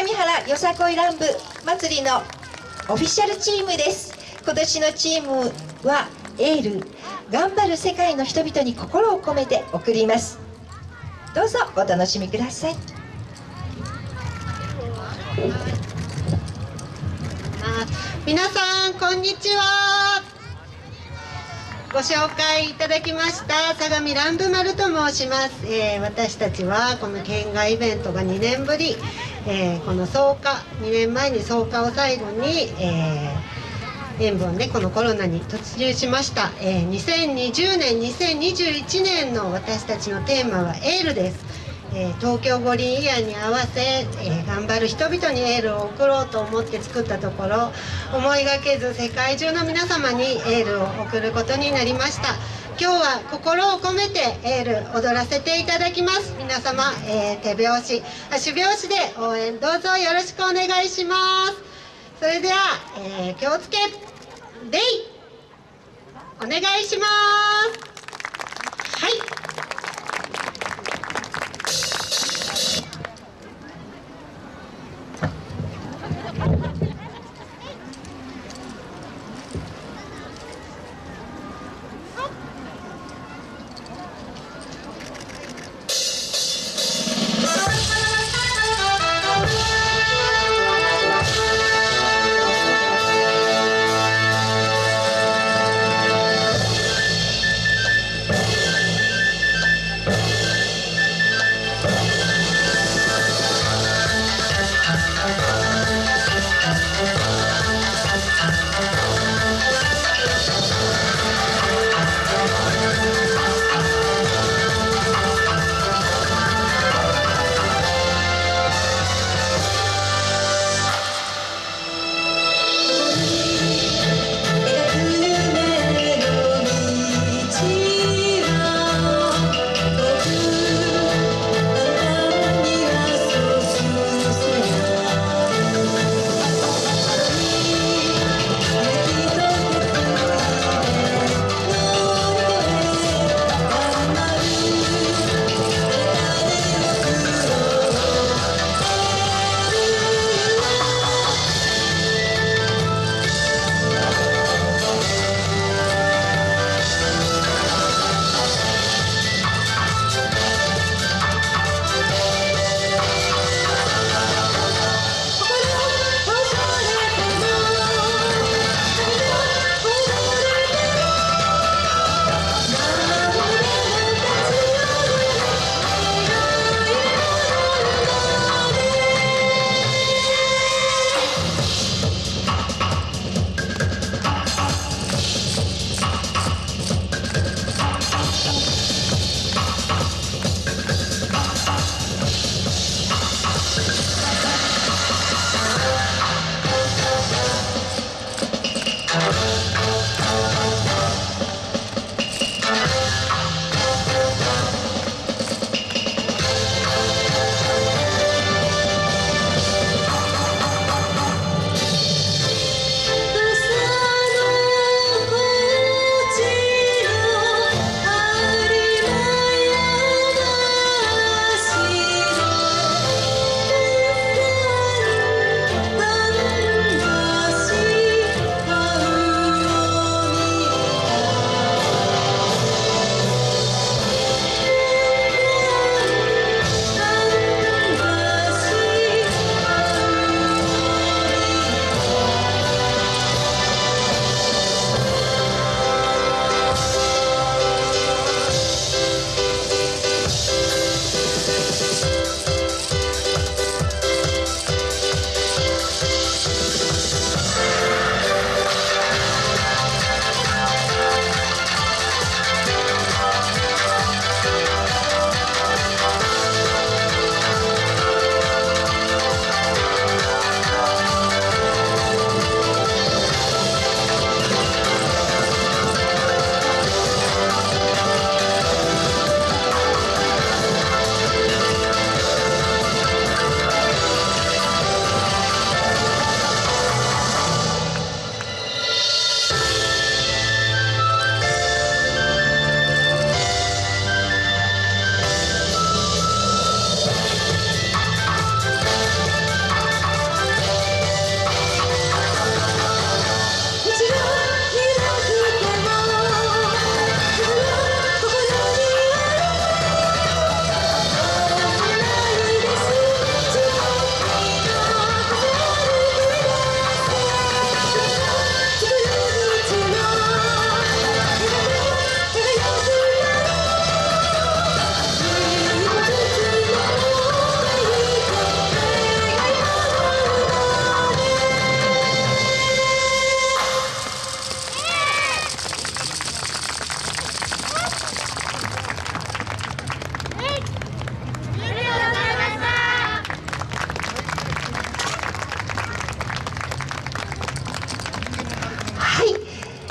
相模原よさこい乱舞祭りのオフィシャルチームです。今年のチームはエール。頑張る世界の人々に心を込めて送ります。どうぞお楽しみください。皆さんこんにちは。ご紹介いただきました相模乱舞丸と申します、えー、私たちはこの県外イベントが2年ぶり、えー、この草加2年前に草加を最後に、えー、塩分ねこのコロナに突入しました、えー、2020年2021年の私たちのテーマはエールです。え、東京五輪イヤーに合わせ、え、頑張る人々にエールを送ろうと思って作ったところ思いがけず世界中の皆様にエールを送ることになりました。今日は心を込めてエール踊らせていただきます。皆様、え、手拍子足拍子で応援どうぞよろしくお願いします。それでは、え気をつけレイお願いします。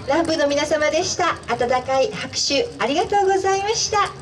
南部の皆様でした。温かい拍手ありがとうございました。